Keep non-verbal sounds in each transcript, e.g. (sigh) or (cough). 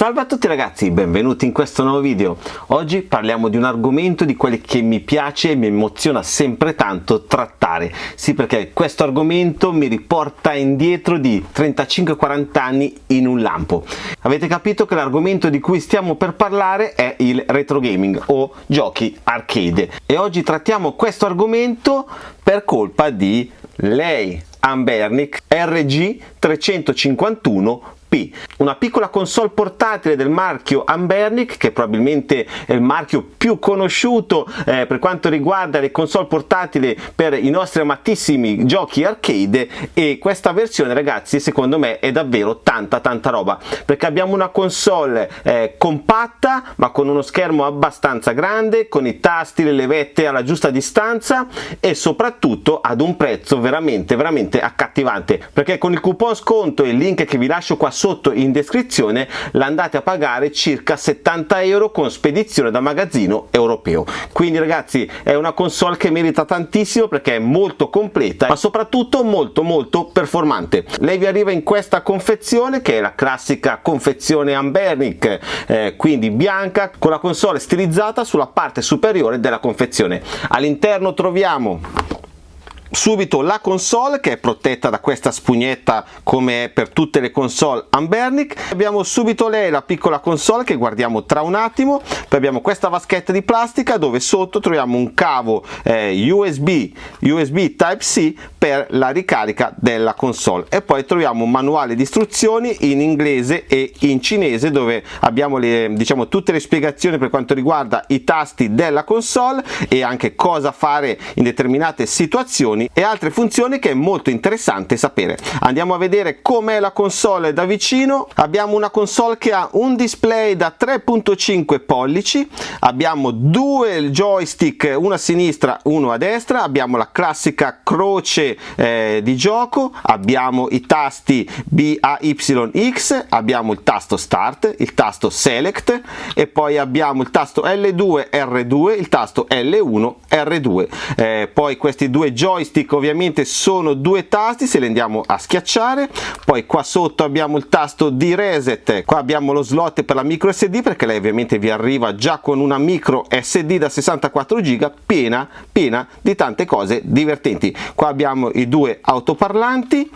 Salve a tutti ragazzi, benvenuti in questo nuovo video. Oggi parliamo di un argomento di quelli che mi piace e mi emoziona sempre tanto trattare. Sì, perché questo argomento mi riporta indietro di 35-40 anni in un lampo. Avete capito che l'argomento di cui stiamo per parlare è il retro gaming o giochi arcade. E oggi trattiamo questo argomento per colpa di lei, Ambernic RG 351 P, una piccola console portatile del marchio Ambernic che probabilmente è il marchio più conosciuto eh, per quanto riguarda le console portatili per i nostri amatissimi giochi arcade. E questa versione ragazzi secondo me è davvero tanta tanta roba. Perché abbiamo una console eh, compatta ma con uno schermo abbastanza grande con i tasti, le levette alla giusta distanza e soprattutto ad un prezzo veramente veramente accattivante. Perché con il coupon sconto e il link che vi lascio qua in descrizione l'andate a pagare circa 70 euro con spedizione da magazzino europeo. Quindi ragazzi è una console che merita tantissimo perché è molto completa ma soprattutto molto molto performante. Lei vi arriva in questa confezione che è la classica confezione Ambernic eh, quindi bianca con la console stilizzata sulla parte superiore della confezione. All'interno troviamo subito la console che è protetta da questa spugnetta come per tutte le console Ambernic. Abbiamo subito lei la piccola console che guardiamo tra un attimo. Poi abbiamo questa vaschetta di plastica dove sotto troviamo un cavo eh, USB USB Type C per la ricarica della console. E poi troviamo un manuale di istruzioni in inglese e in cinese dove abbiamo le, diciamo, tutte le spiegazioni per quanto riguarda i tasti della console e anche cosa fare in determinate situazioni funzioni e altre funzioni che è molto interessante sapere. Andiamo a vedere com'è la console da vicino. Abbiamo una console che ha un display da 3.5 pollici, abbiamo due joystick, uno a sinistra, uno a destra, abbiamo la classica croce eh, di gioco, abbiamo i tasti B, A, Y, X, abbiamo il tasto Start, il tasto Select e poi abbiamo il tasto L2, R2, il tasto L1, R2. Eh, poi questi due joystick joystick ovviamente sono due tasti se li andiamo a schiacciare. Poi qua sotto abbiamo il tasto di reset qua abbiamo lo slot per la micro sd perché lei ovviamente vi arriva già con una micro sd da 64 giga piena piena di tante cose divertenti. Qua abbiamo i due autoparlanti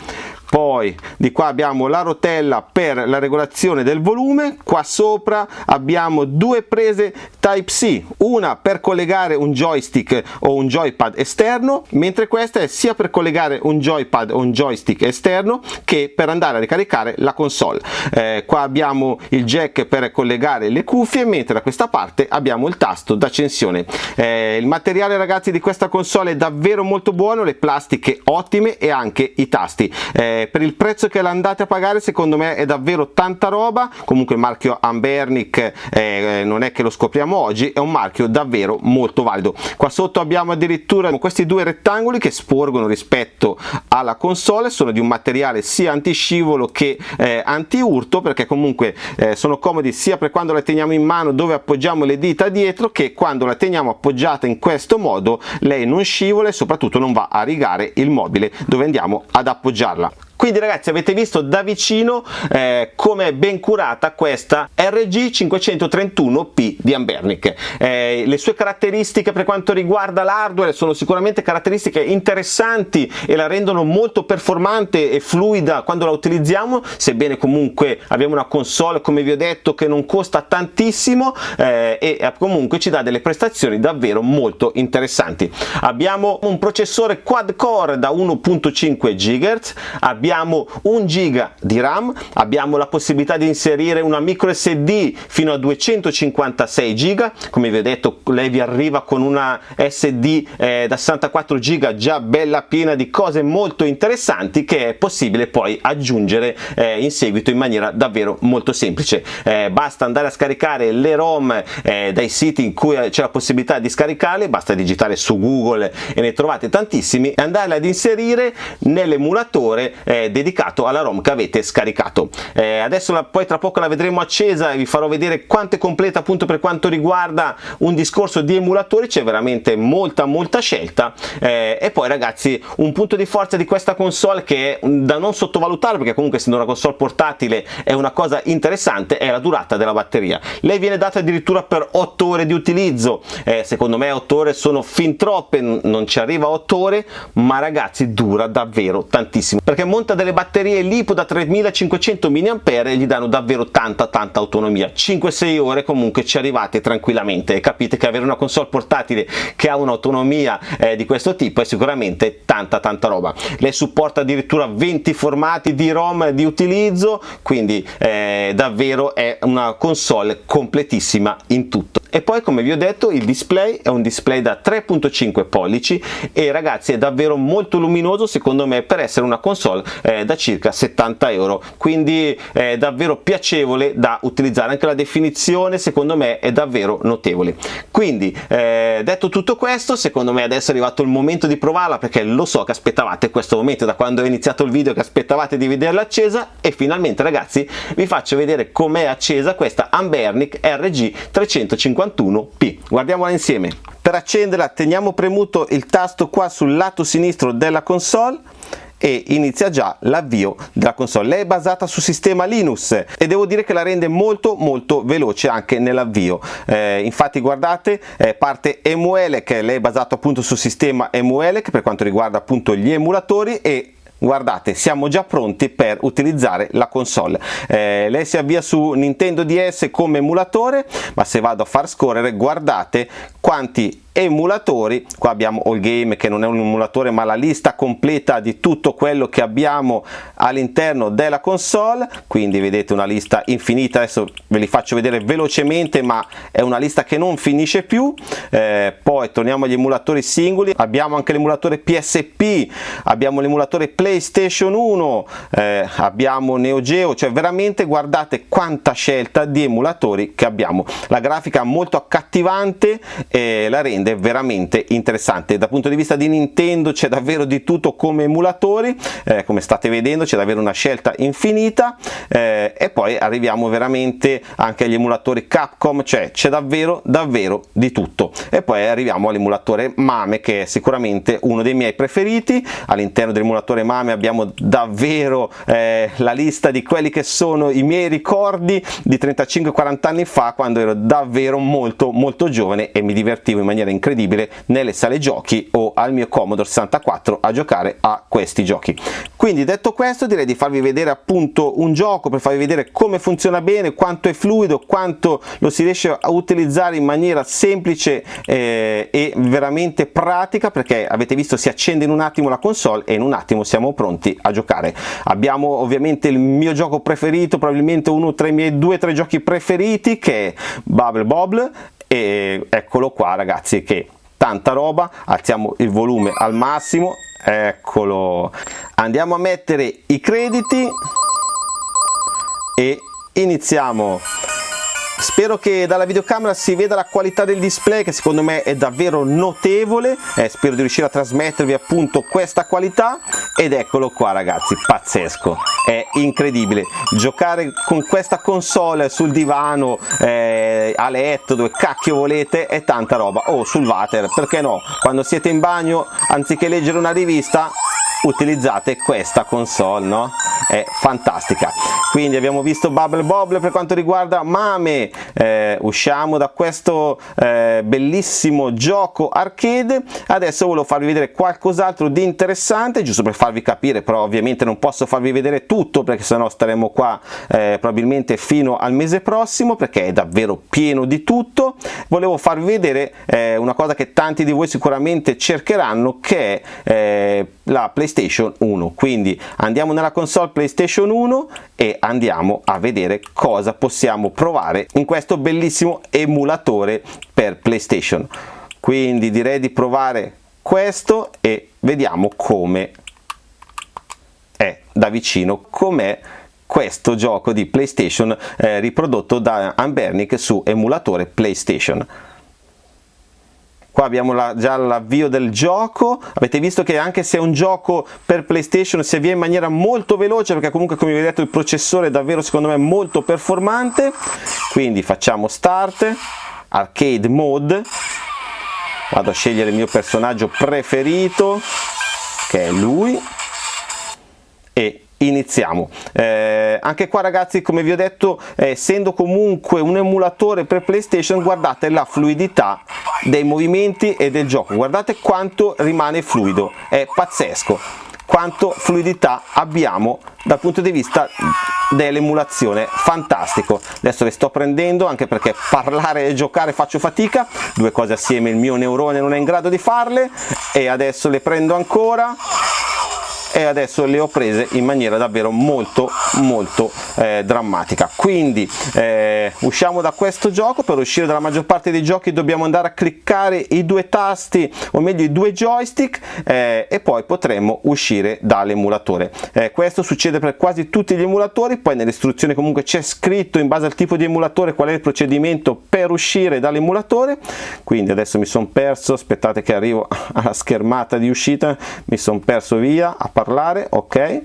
poi di qua abbiamo la rotella per la regolazione del volume. Qua sopra abbiamo due prese type c. Una per collegare un joystick o un joypad esterno mentre questa è sia per collegare un joypad o un joystick esterno che per andare a ricaricare la console. Eh, qua abbiamo il jack per collegare le cuffie mentre da questa parte abbiamo il tasto d'accensione. Eh, il materiale ragazzi di questa console è davvero molto buono le plastiche ottime e anche i tasti. Eh, per il prezzo che l'andate a pagare secondo me è davvero tanta roba. Comunque il marchio Ambernic eh, non è che lo scopriamo oggi è un marchio davvero molto valido. Qua sotto abbiamo addirittura questi due rettangoli che sporgono rispetto alla console. Sono di un materiale sia antiscivolo che eh, anti urto perché comunque eh, sono comodi sia per quando la teniamo in mano dove appoggiamo le dita dietro che quando la teniamo appoggiata in questo modo lei non scivola e soprattutto non va a rigare il mobile dove andiamo ad appoggiarla quindi ragazzi avete visto da vicino eh, come è ben curata questa RG 531P di Ambernic. Eh, le sue caratteristiche per quanto riguarda l'hardware sono sicuramente caratteristiche interessanti e la rendono molto performante e fluida quando la utilizziamo sebbene comunque abbiamo una console come vi ho detto che non costa tantissimo eh, e comunque ci dà delle prestazioni davvero molto interessanti. Abbiamo un processore quad core da 1.5 GHz abbiamo abbiamo un giga di RAM, abbiamo la possibilità di inserire una micro SD fino a 256 giga, come vi ho detto lei vi arriva con una SD eh, da 64 giga già bella piena di cose molto interessanti che è possibile poi aggiungere eh, in seguito in maniera davvero molto semplice. Eh, basta andare a scaricare le ROM eh, dai siti in cui c'è la possibilità di scaricarle, basta digitare su Google e ne trovate tantissimi e andarle ad inserire nell'emulatore eh, dedicato alla ROM che avete scaricato. Eh, adesso la, poi tra poco la vedremo accesa e vi farò vedere quanto è completa appunto per quanto riguarda un discorso di emulatori, c'è veramente molta molta scelta eh, e poi ragazzi un punto di forza di questa console che è da non sottovalutare perché comunque essendo una console portatile è una cosa interessante è la durata della batteria. Lei viene data addirittura per 8 ore di utilizzo, eh, secondo me 8 ore sono fin troppe, non ci arriva 8 ore ma ragazzi dura davvero tantissimo perché monta delle batterie LiPo da 3500 mAh gli danno davvero tanta tanta autonomia. 5-6 ore comunque ci arrivate tranquillamente. Capite che avere una console portatile che ha un'autonomia eh, di questo tipo è sicuramente tanta tanta roba. Lei supporta addirittura 20 formati di ROM di utilizzo quindi eh, davvero è una console completissima in tutto e poi come vi ho detto il display è un display da 3.5 pollici e ragazzi è davvero molto luminoso secondo me per essere una console eh, da circa 70 euro. Quindi è davvero piacevole da utilizzare. Anche la definizione secondo me è davvero notevole. Quindi eh, detto tutto questo secondo me adesso è arrivato il momento di provarla perché lo so che aspettavate questo momento da quando ho iniziato il video che aspettavate di vederla accesa. E finalmente ragazzi vi faccio vedere com'è accesa questa Ambernic RG 350 51p. Guardiamola insieme. Per accenderla teniamo premuto il tasto qua sul lato sinistro della console e inizia già l'avvio della console. Lei è basata su sistema Linux e devo dire che la rende molto molto veloce anche nell'avvio. Eh, infatti guardate eh, parte Emuelec, lei è basato appunto sul sistema Emuelec per quanto riguarda appunto gli emulatori e guardate siamo già pronti per utilizzare la console. Eh, lei si avvia su Nintendo DS come emulatore ma se vado a far scorrere guardate quanti emulatori. Qua abbiamo All Game che non è un emulatore ma la lista completa di tutto quello che abbiamo all'interno della console. Quindi vedete una lista infinita. Adesso ve li faccio vedere velocemente ma è una lista che non finisce più. Eh, poi torniamo agli emulatori singoli. Abbiamo anche l'emulatore PSP abbiamo l'emulatore PlayStation 1 eh, abbiamo Neo Geo. Cioè veramente guardate quanta scelta di emulatori che abbiamo. La grafica molto accattivante e la rende rende veramente interessante. Dal punto di vista di Nintendo c'è davvero di tutto come emulatori eh, come state vedendo c'è davvero una scelta infinita eh, e poi arriviamo veramente anche agli emulatori Capcom cioè c'è davvero davvero di tutto. E poi arriviamo all'emulatore Mame che è sicuramente uno dei miei preferiti. All'interno dell'emulatore Mame abbiamo davvero eh, la lista di quelli che sono i miei ricordi di 35-40 anni fa quando ero davvero molto molto giovane e mi divertivo in maniera incredibile nelle sale giochi o al mio Commodore 64 a giocare a questi giochi. Quindi detto questo direi di farvi vedere appunto un gioco per farvi vedere come funziona bene quanto è fluido quanto lo si riesce a utilizzare in maniera semplice eh, e veramente pratica perché avete visto si accende in un attimo la console e in un attimo siamo pronti a giocare. Abbiamo ovviamente il mio gioco preferito probabilmente uno tra i miei due o tre giochi preferiti che è Bubble Bobble e eccolo qua ragazzi che tanta roba. Alziamo il volume al massimo. Eccolo. Andiamo a mettere i crediti. E iniziamo. Spero che dalla videocamera si veda la qualità del display che secondo me è davvero notevole. Eh, spero di riuscire a trasmettervi appunto questa qualità. Ed eccolo qua ragazzi pazzesco. È incredibile. Giocare con questa console sul divano eh, a letto dove cacchio volete è tanta roba. O oh, sul water perché no? Quando siete in bagno anziché leggere una rivista utilizzate questa console no? È fantastica. Quindi abbiamo visto Bubble Bobble per quanto riguarda Mame. Eh, usciamo da questo eh, bellissimo gioco arcade. Adesso volevo farvi vedere qualcos'altro di interessante giusto per farvi capire però ovviamente non posso farvi vedere tutto perché sennò staremo qua eh, probabilmente fino al mese prossimo perché è davvero pieno di tutto. Volevo farvi vedere eh, una cosa che tanti di voi sicuramente cercheranno che è eh, la PlayStation 1 quindi andiamo nella console PlayStation 1 e andiamo a vedere cosa possiamo provare in questo bellissimo emulatore per PlayStation. Quindi direi di provare questo e vediamo come è da vicino com'è questo gioco di PlayStation eh, riprodotto da Ambernic su emulatore PlayStation qua abbiamo la, già l'avvio del gioco. Avete visto che anche se è un gioco per playstation si avvia in maniera molto veloce perché comunque come vi ho detto il processore è davvero secondo me molto performante. Quindi facciamo start arcade mode. Vado a scegliere il mio personaggio preferito che è lui iniziamo. Eh, anche qua ragazzi come vi ho detto eh, essendo comunque un emulatore per playstation guardate la fluidità dei movimenti e del gioco. Guardate quanto rimane fluido. È pazzesco quanto fluidità abbiamo dal punto di vista dell'emulazione. Fantastico. Adesso le sto prendendo anche perché parlare e giocare faccio fatica. Due cose assieme il mio neurone non è in grado di farle. E adesso le prendo ancora e adesso le ho prese in maniera davvero molto molto eh, drammatica. Quindi eh, usciamo da questo gioco. Per uscire dalla maggior parte dei giochi dobbiamo andare a cliccare i due tasti o meglio i due joystick eh, e poi potremo uscire dall'emulatore. Eh, questo succede per quasi tutti gli emulatori. Poi nelle istruzioni comunque c'è scritto in base al tipo di emulatore qual è il procedimento per uscire dall'emulatore. Quindi adesso mi sono perso aspettate che arrivo (laughs) alla schermata di uscita mi sono perso via a parlare ok?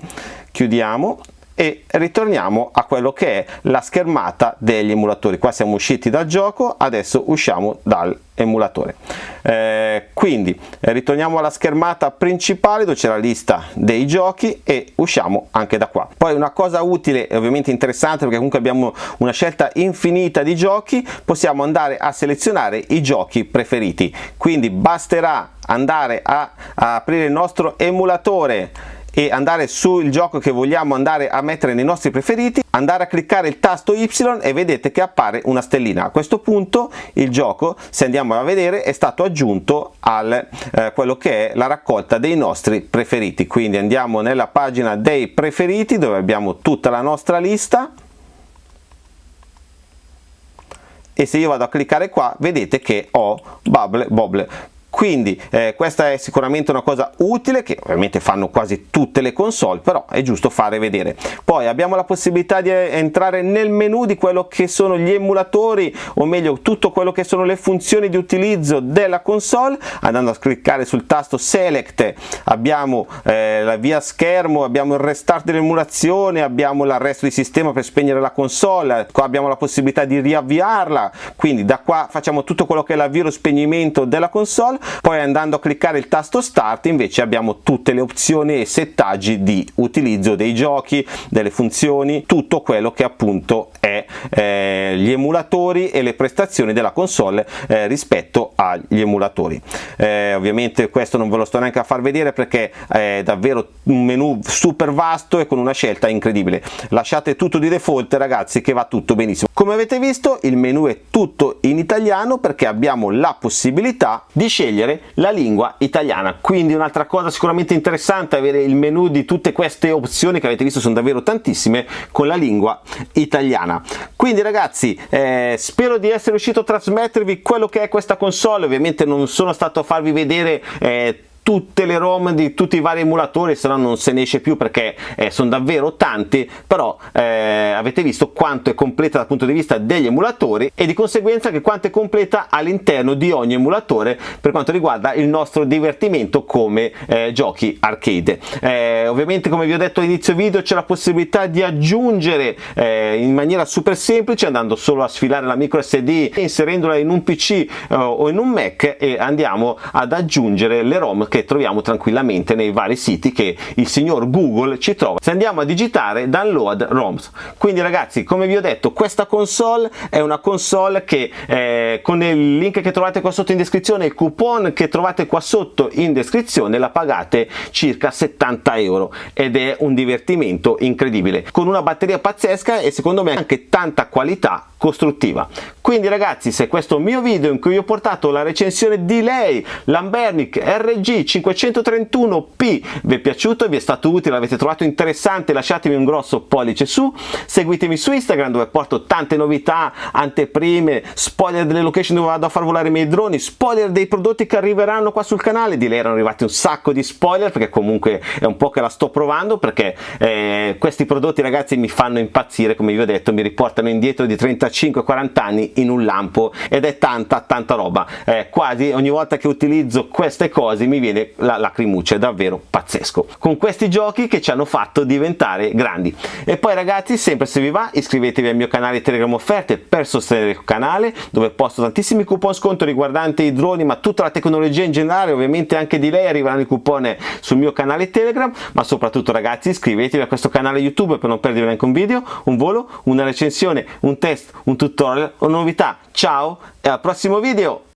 Chiudiamo e ritorniamo a quello che è la schermata degli emulatori. Qua siamo usciti dal gioco adesso usciamo dall'emulatore eh, quindi ritorniamo alla schermata principale dove c'è la lista dei giochi e usciamo anche da qua. Poi una cosa utile e ovviamente interessante perché comunque abbiamo una scelta infinita di giochi possiamo andare a selezionare i giochi preferiti. Quindi basterà andare a, a aprire il nostro emulatore e andare sul gioco che vogliamo andare a mettere nei nostri preferiti andare a cliccare il tasto Y e vedete che appare una stellina. A questo punto il gioco se andiamo a vedere è stato aggiunto al eh, quello che è la raccolta dei nostri preferiti. Quindi andiamo nella pagina dei preferiti dove abbiamo tutta la nostra lista. E se io vado a cliccare qua vedete che ho Bubble Bobble quindi eh, questa è sicuramente una cosa utile che ovviamente fanno quasi tutte le console però è giusto fare vedere. Poi abbiamo la possibilità di entrare nel menu di quello che sono gli emulatori o meglio tutto quello che sono le funzioni di utilizzo della console. Andando a cliccare sul tasto select abbiamo eh, la via schermo abbiamo il restart dell'emulazione abbiamo l'arresto di sistema per spegnere la console qua abbiamo la possibilità di riavviarla. Quindi da qua facciamo tutto quello che è l'avvio e lo spegnimento della console poi andando a cliccare il tasto start invece abbiamo tutte le opzioni e settaggi di utilizzo dei giochi delle funzioni tutto quello che appunto è eh, gli emulatori e le prestazioni della console eh, rispetto agli emulatori. Eh, ovviamente questo non ve lo sto neanche a far vedere perché è davvero un menu super vasto e con una scelta incredibile. Lasciate tutto di default ragazzi che va tutto benissimo. Come avete visto il menu è tutto in italiano perché abbiamo la possibilità di scegliere la lingua italiana. Quindi un'altra cosa sicuramente interessante avere il menu di tutte queste opzioni che avete visto sono davvero tantissime con la lingua italiana quindi ragazzi eh, spero di essere riuscito a trasmettervi quello che è questa console. Ovviamente non sono stato a farvi vedere eh, tutte le ROM di tutti i vari emulatori se no non se ne esce più perché eh, sono davvero tanti però eh, avete visto quanto è completa dal punto di vista degli emulatori e di conseguenza che quanto è completa all'interno di ogni emulatore per quanto riguarda il nostro divertimento come eh, giochi arcade. Eh, ovviamente come vi ho detto all'inizio video c'è la possibilità di aggiungere eh, in maniera super semplice andando solo a sfilare la micro sd inserendola in un pc eh, o in un mac e andiamo ad aggiungere le rom che troviamo tranquillamente nei vari siti che il signor Google ci trova. Se andiamo a digitare download ROMs. Quindi ragazzi come vi ho detto questa console è una console che eh, con il link che trovate qua sotto in descrizione il coupon che trovate qua sotto in descrizione la pagate circa 70 euro. Ed è un divertimento incredibile. Con una batteria pazzesca e secondo me anche tanta qualità costruttiva. Quindi ragazzi se questo mio video in cui vi ho portato la recensione di lei Lambernic RG C531P vi è piaciuto, vi è stato utile, l'avete trovato interessante, lasciatemi un grosso pollice su, seguitemi su Instagram dove porto tante novità, anteprime, spoiler delle location dove vado a far volare i miei droni, spoiler dei prodotti che arriveranno qua sul canale, di lei erano arrivati un sacco di spoiler perché comunque è un po' che la sto provando perché eh, questi prodotti ragazzi mi fanno impazzire come vi ho detto, mi riportano indietro di 35-40 anni in un lampo ed è tanta tanta roba, eh, quasi ogni volta che utilizzo queste cose mi viene la lacrimuccia, è davvero pazzesco. Con questi giochi che ci hanno fatto diventare grandi. E poi ragazzi, sempre se vi va, iscrivetevi al mio canale Telegram Offerte per sostenere il canale, dove posto tantissimi coupon sconto riguardanti i droni, ma tutta la tecnologia in generale, ovviamente anche di lei arriveranno i coupon sul mio canale Telegram, ma soprattutto ragazzi iscrivetevi a questo canale YouTube per non perdervi neanche un video, un volo, una recensione, un test, un tutorial o novità. Ciao e al prossimo video!